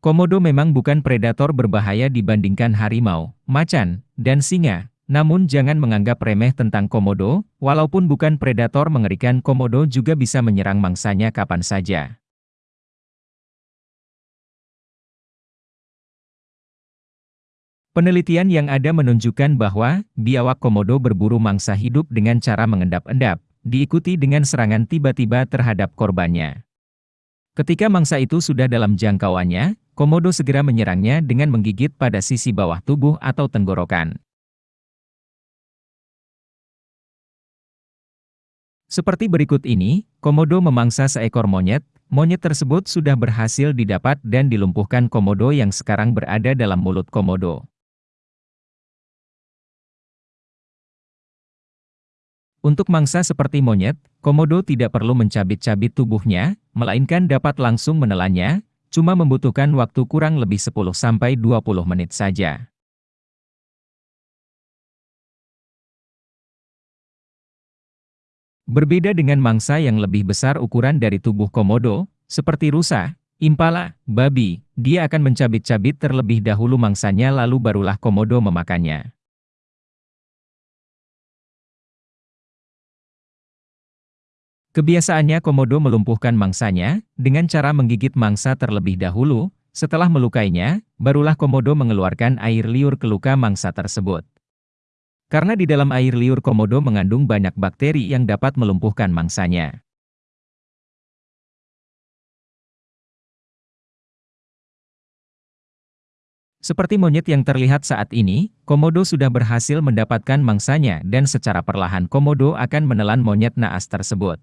Komodo memang bukan predator berbahaya dibandingkan harimau, macan, dan singa. Namun jangan menganggap remeh tentang komodo, walaupun bukan predator mengerikan komodo juga bisa menyerang mangsanya kapan saja. Penelitian yang ada menunjukkan bahwa, biawak komodo berburu mangsa hidup dengan cara mengendap-endap, diikuti dengan serangan tiba-tiba terhadap korbannya. Ketika mangsa itu sudah dalam jangkauannya, Komodo segera menyerangnya dengan menggigit pada sisi bawah tubuh atau tenggorokan. Seperti berikut ini, Komodo memangsa seekor monyet, monyet tersebut sudah berhasil didapat dan dilumpuhkan Komodo yang sekarang berada dalam mulut Komodo. Untuk mangsa seperti monyet, Komodo tidak perlu mencabit-cabit tubuhnya, melainkan dapat langsung menelannya, cuma membutuhkan waktu kurang lebih 10-20 menit saja. Berbeda dengan mangsa yang lebih besar ukuran dari tubuh komodo, seperti rusa, impala, babi, dia akan mencabit-cabit terlebih dahulu mangsanya lalu barulah komodo memakannya. Kebiasaannya komodo melumpuhkan mangsanya, dengan cara menggigit mangsa terlebih dahulu, setelah melukainya, barulah komodo mengeluarkan air liur ke luka mangsa tersebut. Karena di dalam air liur komodo mengandung banyak bakteri yang dapat melumpuhkan mangsanya. Seperti monyet yang terlihat saat ini, komodo sudah berhasil mendapatkan mangsanya dan secara perlahan komodo akan menelan monyet naas tersebut.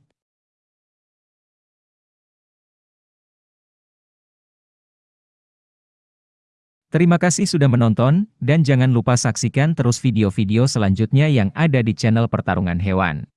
Terima kasih sudah menonton, dan jangan lupa saksikan terus video-video selanjutnya yang ada di channel Pertarungan Hewan.